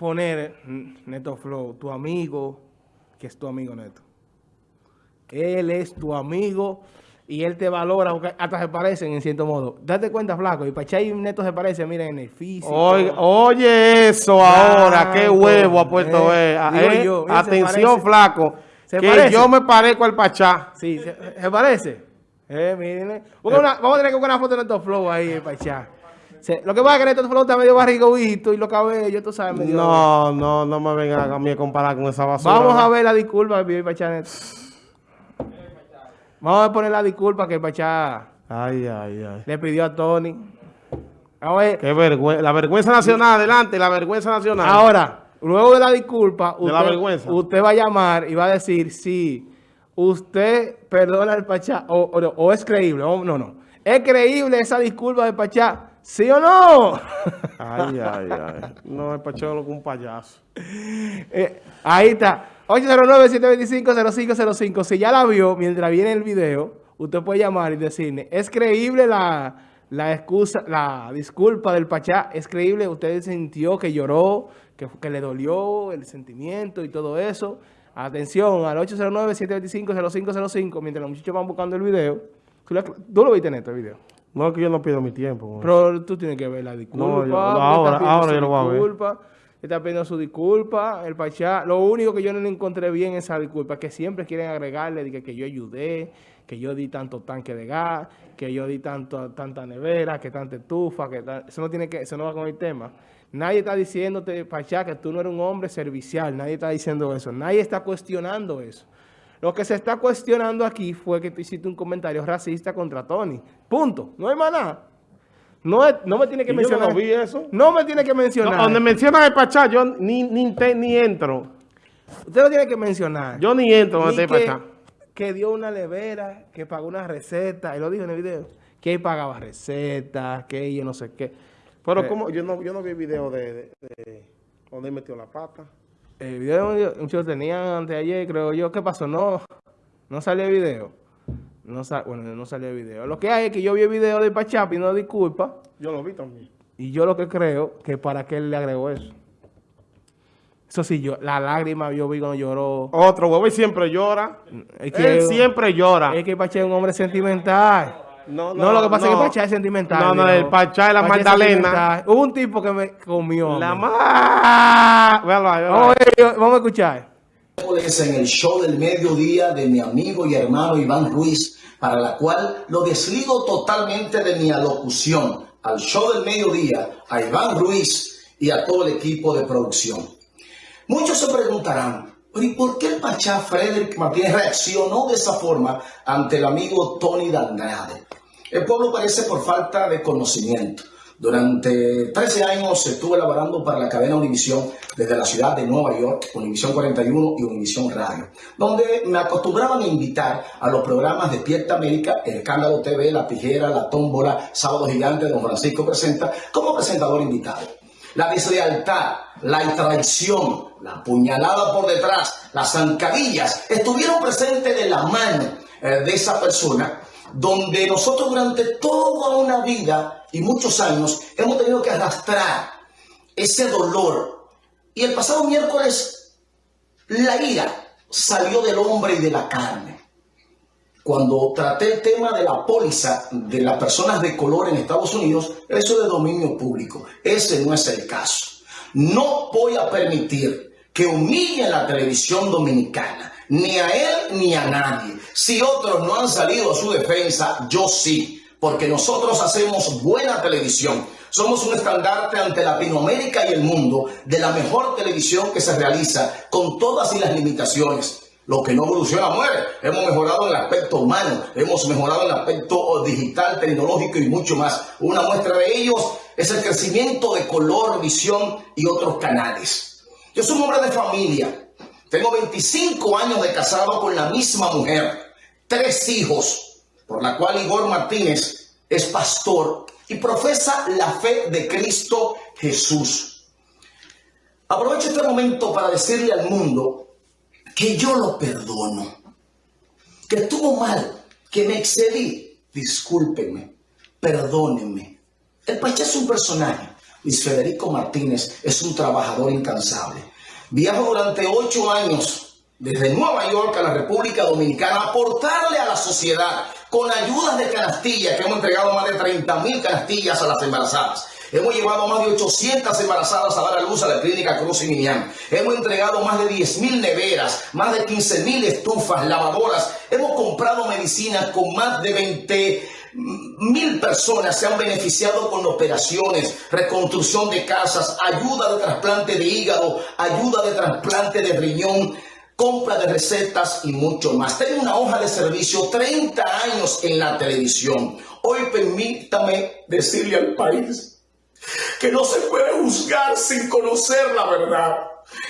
poner Neto Flow, tu amigo, que es tu amigo Neto. Él es tu amigo y él te valora, hasta se parecen en cierto modo. Date cuenta, flaco, y Pachay y Neto se parecen, miren, en el físico. Oye, eso ahora, qué huevo ha puesto eh, eh, eh atención, flaco, que yo me parezco al Pachá. Sí, ¿se, parece? Eh, miren. Vamos, a tener que buscar una foto de Neto Flow ahí, Pachá. Lo que pasa es que Flow está medio barriguito y los cabellos, tú sabes, medio... No, no, no me vengan a mí a comparar con esa basura. Vamos a ver la disculpa, Pachá Neto. Vamos a poner la disculpa que el Pachá ay, ay, ay. le pidió a Tony. Qué vergüenza. La vergüenza nacional, adelante, la vergüenza nacional. Ahora, luego de la disculpa, usted, va a llamar y va a decir si usted perdona al Pachá o, es creíble. no, no. ¿Es creíble esa disculpa del Pachá? ¿Sí o no? Ay, ay, ay. No, el Pachá es un payaso. Eh, ahí está. 809-725-0505. Si ya la vio mientras viene el video, usted puede llamar y decirle, ¿es creíble la, excusa, la disculpa del Pachá? ¿Es creíble? ¿Usted sintió que lloró, que, que le dolió el sentimiento y todo eso? Atención, al 809-725-0505, mientras los muchachos van buscando el video. ¿Tú lo viste en este video? No, es que yo no pido mi tiempo. Pero tú tienes que ver la disculpa. No, ahora, ahora yo lo voy a ver está pidiendo su disculpa. El Pachá, lo único que yo no le encontré bien esa disculpa es que siempre quieren agregarle que, que yo ayudé, que yo di tanto tanque de gas, que yo di tanto, tanta nevera, que tanta estufa, que eso no tiene que, eso no va con el tema. Nadie está diciéndote, Pachá, que tú no eres un hombre servicial. Nadie está diciendo eso. Nadie está cuestionando eso. Lo que se está cuestionando aquí fue que tú hiciste un comentario racista contra Tony. Punto. No hay más nada. No, no me tiene que mencionar. Yo no vi eso. No me tiene que mencionar. donde menciona el Pachá, yo ni, ni, ni, entro. Usted no tiene que mencionar. Yo ni entro donde está el Pachá. Que dio una levera, que pagó una receta, y lo dijo en el video, que él pagaba recetas, que yo no sé qué. Pero como yo no, yo no vi el video de, donde él metió la pata. El video, muchos tenían antes de ayer, creo yo. ¿Qué pasó? No, no salió el video. No bueno, no salió el video. Lo que hay es que yo vi el video de Pachá no disculpa. Yo lo vi también. Y yo lo que creo que para qué él le agregó eso. Eso sí, yo, la lágrima yo vi cuando lloró. Otro huevo y siempre llora. Es que, él siempre llora. Es que Pachá es un hombre sentimental. No, no, no lo que pasa es que Pachá es sentimental. No, no, el Pachá es la Magdalena. Hubo un tipo que me comió. La más. Vamos, vamos a escuchar en el show del mediodía de mi amigo y hermano Iván Ruiz, para la cual lo desligo totalmente de mi alocución al show del mediodía, a Iván Ruiz y a todo el equipo de producción. Muchos se preguntarán, ¿y por qué el Pachá Frederick Martínez reaccionó de esa forma ante el amigo Tony Dandrade? El pueblo parece por falta de conocimiento. Durante 13 años estuve elaborando para la cadena Univisión desde la ciudad de Nueva York, Univisión 41 y Univisión Radio, donde me acostumbraban a invitar a los programas Despierta América, El Escándalo TV, La Tijera, La Tómbola, Sábado Gigante, Don Francisco Presenta, como presentador invitado. La deslealtad, la traición, la puñalada por detrás, las zancadillas, estuvieron presentes de la mano eh, de esa persona donde nosotros durante toda una vida y muchos años hemos tenido que arrastrar ese dolor. Y el pasado miércoles la ira salió del hombre y de la carne. Cuando traté el tema de la póliza de las personas de color en Estados Unidos, eso es de dominio público. Ese no es el caso. No voy a permitir que humillen la televisión dominicana, ni a él ni a nadie. Si otros no han salido a su defensa, yo sí, porque nosotros hacemos buena televisión. Somos un estandarte ante Latinoamérica y el mundo de la mejor televisión que se realiza con todas y las limitaciones. Lo que no evoluciona muere. Hemos mejorado en el aspecto humano, hemos mejorado en el aspecto digital, tecnológico y mucho más. Una muestra de ellos es el crecimiento de color, visión y otros canales. Yo soy un hombre de familia, tengo 25 años de casado con la misma mujer, tres hijos, por la cual Igor Martínez es pastor y profesa la fe de Cristo Jesús. Aprovecho este momento para decirle al mundo que yo lo perdono, que estuvo mal, que me excedí. Discúlpenme, perdónenme. El Pachá es un personaje, Luis Federico Martínez es un trabajador incansable. Viajo durante ocho años desde Nueva York a la República Dominicana a aportarle a la sociedad con ayudas de canastillas, que hemos entregado más de 30 mil canastillas a las embarazadas. Hemos llevado más de 800 embarazadas a dar a luz a la clínica Cruz y Minian. Hemos entregado más de 10 mil neveras, más de 15 mil estufas, lavadoras. Hemos comprado medicinas con más de 20 mil personas se han beneficiado con operaciones, reconstrucción de casas, ayuda de trasplante de hígado, ayuda de trasplante de riñón, compra de recetas y mucho más. Tengo una hoja de servicio, 30 años en la televisión. Hoy permítame decirle al país que no se puede juzgar sin conocer la verdad.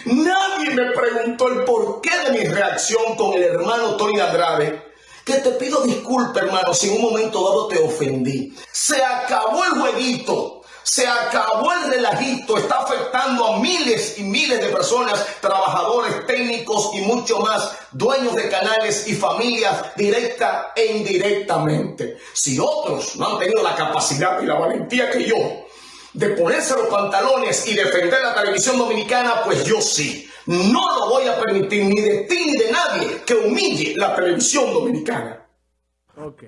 Nadie me preguntó el porqué de mi reacción con el hermano Tony Andrade te pido disculpas, hermano, si en un momento dado te ofendí. Se acabó el jueguito. Se acabó el relajito, está afectando a miles y miles de personas, trabajadores, técnicos y mucho más, dueños de canales y familias directa e indirectamente. Si otros no han tenido la capacidad y la valentía que yo de ponerse los pantalones y defender la televisión dominicana, pues yo sí. No lo voy a permitir ni de ti ni de nadie que humille la televisión dominicana. Ok.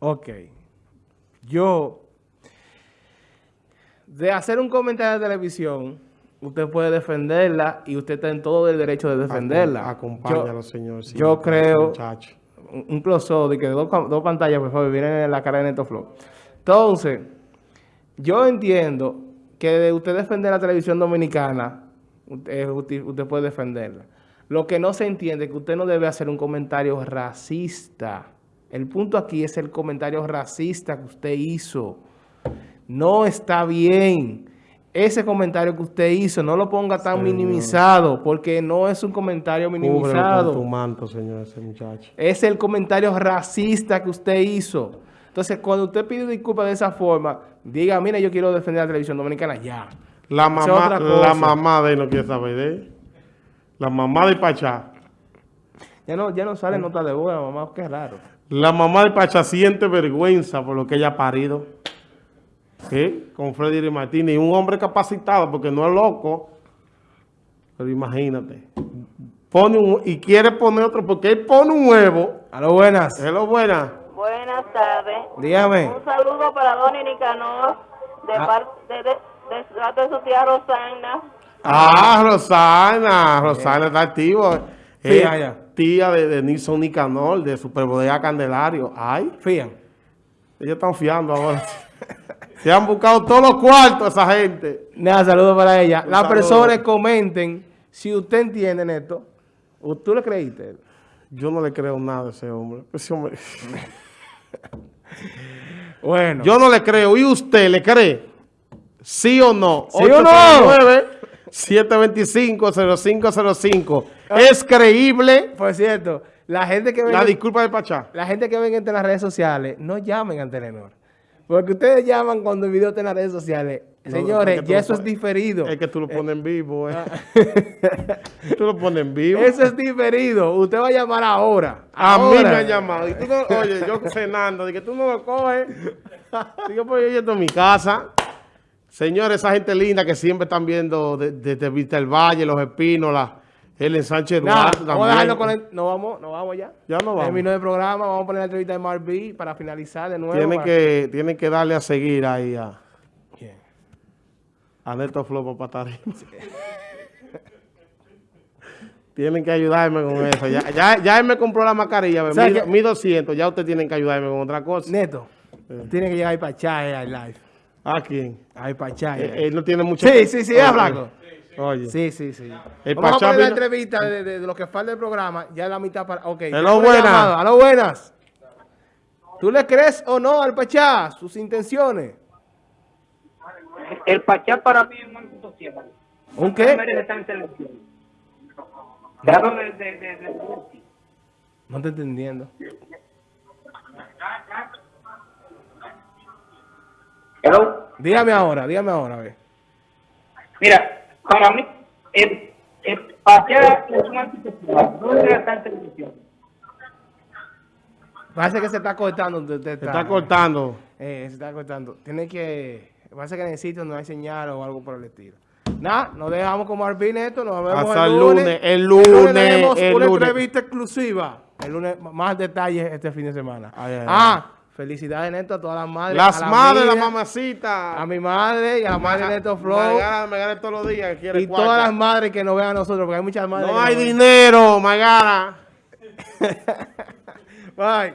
Ok. Yo, de hacer un comentario de televisión, usted puede defenderla y usted está en todo el derecho de defenderla. Acompáñalo, señor. yo creo, un close de que dos, dos pantallas, por favor, vienen en la cara de Neto Flow. Entonces, yo entiendo que de usted defender la televisión dominicana, usted, puede defenderla. Lo que no se entiende es que usted no debe hacer un comentario racista. El punto aquí es el comentario racista que usted hizo. No está bien. Ese comentario que usted hizo, no lo ponga tan minimizado, porque no es un comentario minimizado. tu manto, señor, ese muchacho. Es el comentario racista que usted hizo. Entonces, cuando usted pide disculpas de esa forma, diga, mira, yo quiero defender la televisión dominicana, ya. La mamá, la mamá de él no quiere saber de él. La mamá de Pachá. Ya no, ya no sale nota de la mamá, qué raro. La mamá de Pachá siente vergüenza por lo que ella ha parido. ¿Sí? Con Freddy Martínez. Y un hombre capacitado, porque no es loco. Pero imagínate. Pone un, y quiere poner otro, porque él pone un huevo. A lo buenas. A lo buenas. Buenas tardes. Dígame. Un saludo para Donny Nicanor de ah. parte de de, su tía Rosana. Ah, Rosana. Rosana está activo. Tía, tía de, de Nilson Nicanor, de Superbodega Candelario. Ay. Fían. Ellos están fiando ahora. Se han buscado todos los cuartos esa gente. Nada, saludos para ella. Las personas comenten si usted entiende esto. ¿Tú le creíste? Yo no le creo nada a ese hombre. Ese hombre... bueno. Yo no le creo. ¿Y usted le cree? ¿Sí o no? ¿Sí o no? 725-0505. ¿Es creíble? Por cierto, la gente que ve... La disculpa de Pachá. La gente que ven en las redes sociales, no llamen a Telenor. Porque ustedes llaman cuando el video está en las redes sociales. Señores, ya eso es diferido. Es que tú lo pones en vivo. Eh. Ah. tú lo pones en vivo. Eso es diferido. Usted va a llamar ahora. A mí me han llamado. Y tú no, oye, yo cenando, de que tú no lo coges. Digo, pues yo estoy en mi casa. Señores, esa gente linda que siempre están viendo desde de, Vista el Valle, Los Espinos, el Sánchez Duarte vamos a dejarlo con el, no vamos, no vamos ya. Ya no vamos. Terminó el programa, vamos a poner la entrevista de Marby para finalizar de nuevo. Tienen, que, tienen que darle a seguir ahí a, ¿Quién? a Neto Flopo Patarín. tienen que ayudarme con eso. Ya, ya, ya él me compró la mascarilla, mi, 200, ya ustedes tienen que ayudarme con otra cosa. Neto, tiene que llegar ahí para echar live. ¿A quién? Ay, Pachá. Él, eh, no tiene mucho... Sí, sí, sí, es blanco. Oye. Sí, sí, sí. El Vamos Pachá a poner la entrevista de, de, lo que falta del programa, ya la mitad para... Ok. Hello, buenas. Hello, buenas. ¿Tú le crees o no al Pachá sus intenciones? El Pachá para mí es un ¿Un qué? No estoy entendiendo. Dígame ahora, dígame ahora, a ver. Mira, para mí, el, el pasear es un antipopular. ¿Dónde está en televisión? Parece que se está cortando. Se está cortando. Eh, se está cortando. Tiene que Pasa que en el sitio no hay señal o algo por el estilo. Nada, nos dejamos como Arpin esto, nos vemos Hasta el el lunes. lunes, el lunes, tenemos el una lunes. entrevista exclusiva. El lunes, más detalles este fin de semana. Ay, ay, ah, felicidades, Neto, a todas las madres. Las la madres, la mamacita. A mi madre y a la madre de Neto Flow. Me gana, me gana todos los días. Y cuarta. todas las madres que nos vean a nosotros, porque hay muchas madres. No hay dinero, Magara. Bye.